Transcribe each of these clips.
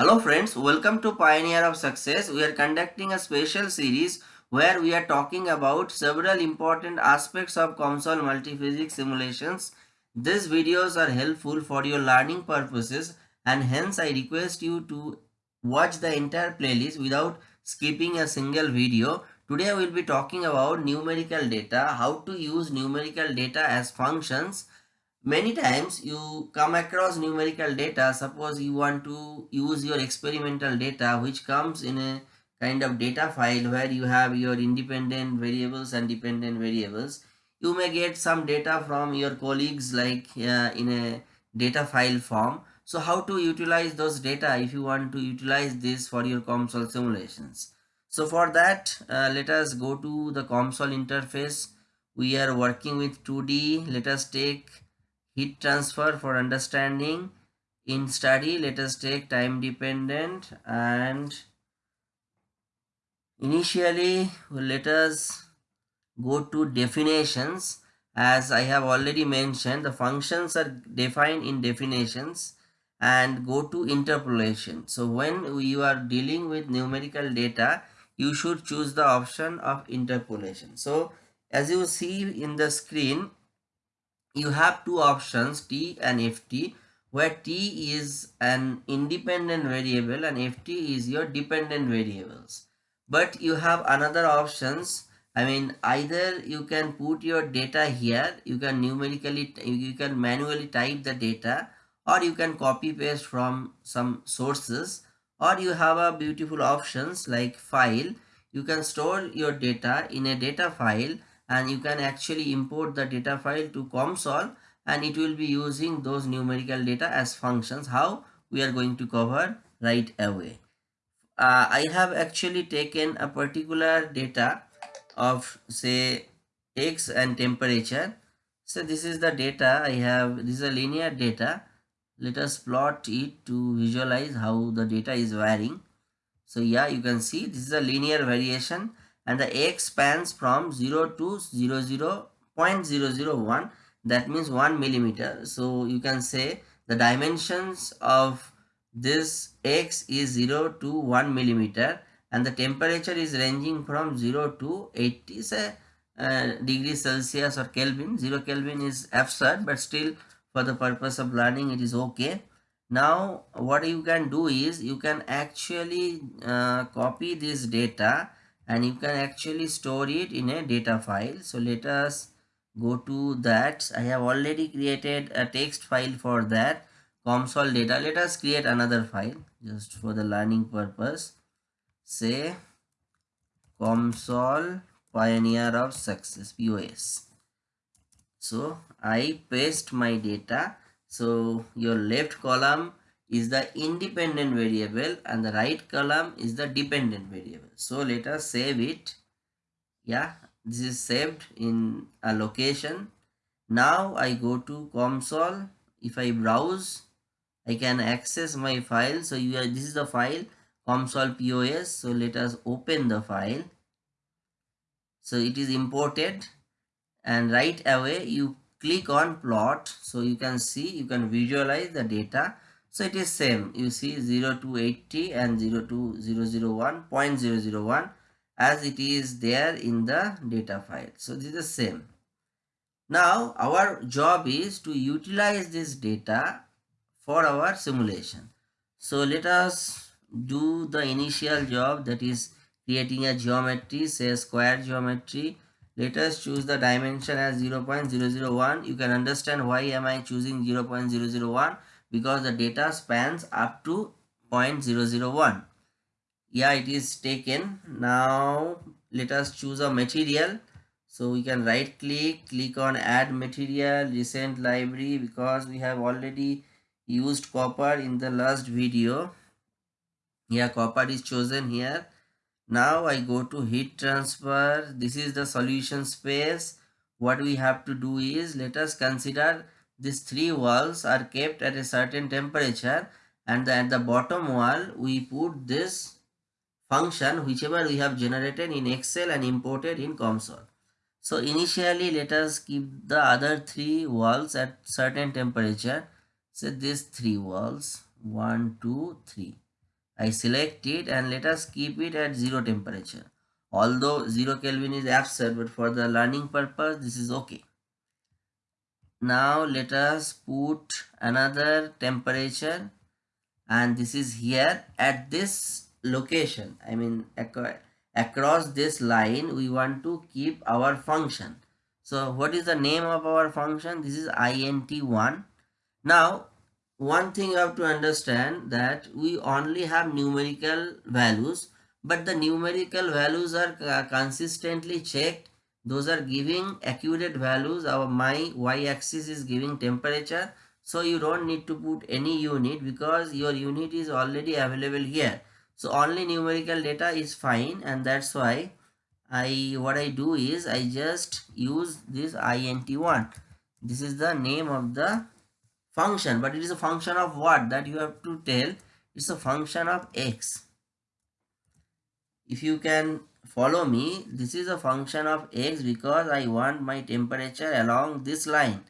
Hello friends, welcome to Pioneer of Success. We are conducting a special series where we are talking about several important aspects of COMSOL multiphysics simulations. These videos are helpful for your learning purposes and hence I request you to watch the entire playlist without skipping a single video. Today we will be talking about numerical data, how to use numerical data as functions many times you come across numerical data. Suppose you want to use your experimental data which comes in a kind of data file where you have your independent variables and dependent variables. You may get some data from your colleagues like uh, in a data file form. So how to utilize those data if you want to utilize this for your COMSOL simulations? So for that uh, let us go to the COMSOL interface. We are working with 2d let us take heat transfer for understanding in study. Let us take time dependent and initially let us go to definitions. As I have already mentioned the functions are defined in definitions and go to interpolation. So when you are dealing with numerical data you should choose the option of interpolation. So as you see in the screen you have two options t and ft where t is an independent variable and ft is your dependent variables. But you have another options. I mean either you can put your data here you can numerically you can manually type the data or you can copy paste from some sources or you have a beautiful options like file. You can store your data in a data file and you can actually import the data file to COMSOL and it will be using those numerical data as functions how we are going to cover right away. Uh, I have actually taken a particular data of say x and temperature. So this is the data I have this is a linear data. Let us plot it to visualize how the data is varying. So yeah you can see this is a linear variation and the x spans from 0 to 0, 0 0.001 that means 1 millimeter. So you can say the dimensions of this x is 0 to 1 millimeter and the temperature is ranging from 0 to 80 say, uh, degrees celsius or kelvin. 0 kelvin is absurd but still for the purpose of learning it is okay. Now what you can do is you can actually uh, copy this data and you can actually store it in a data file. So let us go to that. I have already created a text file for that. COMSOL data. Let us create another file just for the learning purpose. Say COMSOL pioneer of success pos so i paste my data. So your left column is the independent variable and the right column is the dependent variable. So let us save it. Yeah, this is saved in a location. Now I go to COMSOL. If I browse, I can access my file. So you are, this is the file COMSOL POS. So let us open the file. So it is imported and right away you click on plot. So you can see, you can visualize the data so it is same. You see 0 to 80 and 0 to 001, 0.001 as it is there in the data file. So this is the same. Now our job is to utilize this data for our simulation. So let us do the initial job that is creating a geometry say square geometry let us choose the dimension as 0 0.001 you can understand why am i choosing 0 0.001 because the data spans up to 0.001 yeah it is taken. Now let us choose a material. So we can right click click on add material recent library because we have already used copper in the last video. Yeah copper is chosen here. Now i go to heat transfer. This is the solution space. What we have to do is let us consider these three walls are kept at a certain temperature and at the bottom wall we put this function whichever we have generated in excel and imported in comsol so initially let us keep the other three walls at certain temperature so these three walls one two three I select it and let us keep it at 0 temperature. Although 0 Kelvin is absurd but for the learning purpose this is okay. Now let us put another temperature and this is here at this location. I mean across this line we want to keep our function. So what is the name of our function? This is int1. Now one thing you have to understand that we only have numerical values but the numerical values are uh, consistently checked those are giving accurate values. Our my y-axis is giving temperature. So you don't need to put any unit because your unit is already available here. So only numerical data is fine and that's why i what i do is i just use this int1 this is the name of the function but it is a function of what that you have to tell? It's a function of x. If you can follow me. This is a function of x because i want my temperature along this line.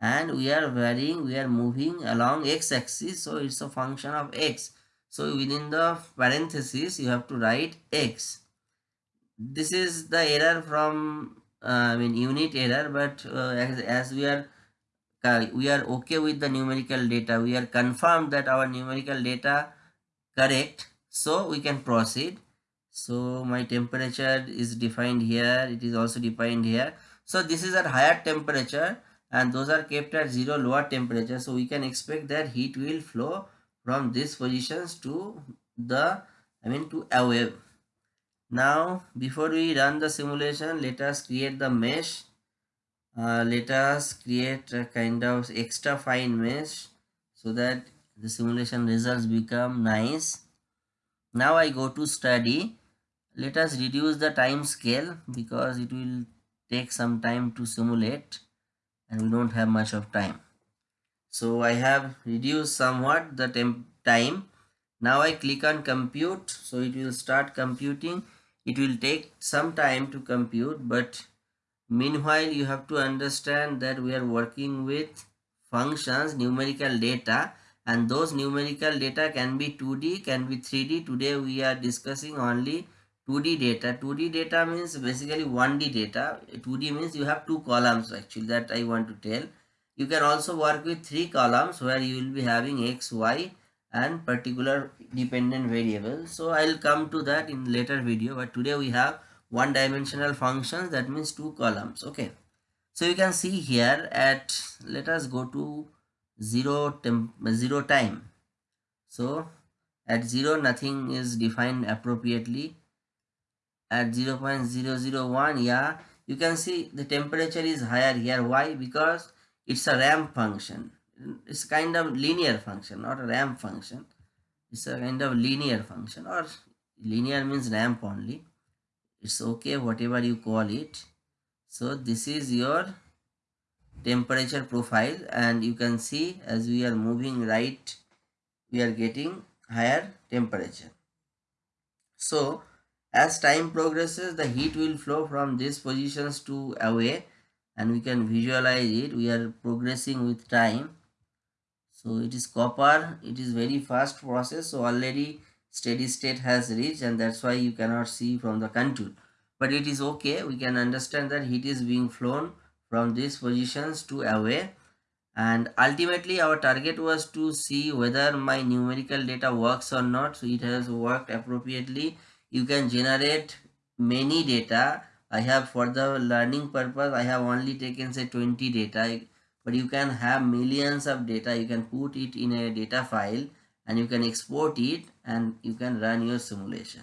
And we are varying we are moving along x-axis so it's a function of x. So within the parenthesis you have to write x. This is the error from uh, i mean unit error but uh, as, as we are uh, we are okay with the numerical data we are confirmed that our numerical data correct so we can proceed so my temperature is defined here. It is also defined here. So this is at higher temperature and those are kept at zero lower temperature. So we can expect that heat will flow from these positions to the i mean to a wave. Now before we run the simulation let us create the mesh. Uh, let us create a kind of extra fine mesh so that the simulation results become nice. Now i go to study let us reduce the time scale because it will take some time to simulate and we don't have much of time. So i have reduced somewhat the temp time. Now i click on compute. So it will start computing. It will take some time to compute but Meanwhile, you have to understand that we are working with functions, numerical data and those numerical data can be 2D, can be 3D. Today we are discussing only 2D data. 2D data means basically 1D data. 2D means you have two columns actually that I want to tell. You can also work with three columns where you will be having x, y and particular dependent variable. So I'll come to that in later video but today we have one dimensional functions that means two columns okay so you can see here at let us go to zero temp zero time so at zero nothing is defined appropriately at 0 0.001 yeah you can see the temperature is higher here. Why? Because it's a ramp function. It's kind of linear function not a ramp function. It's a kind of linear function or linear means ramp only. It's okay whatever you call it. So this is your temperature profile and you can see as we are moving right we are getting higher temperature. So as time progresses the heat will flow from these positions to away and we can visualize it. We are progressing with time. So it is copper. It is very fast process. So already steady state has reached and that's why you cannot see from the contour. But it is okay. We can understand that heat is being flown from these positions to away. And ultimately our target was to see whether my numerical data works or not. So it has worked appropriately you can generate many data. I have for the learning purpose i have only taken say 20 data. But you can have millions of data. You can put it in a data file and you can export it and you can run your simulation.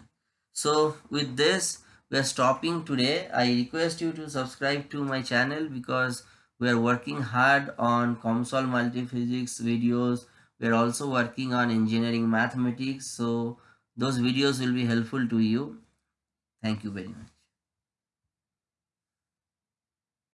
So with this we are stopping today. I request you to subscribe to my channel because we are working hard on COMSOL multiphysics videos. We are also working on engineering mathematics. So those videos will be helpful to you. Thank you very much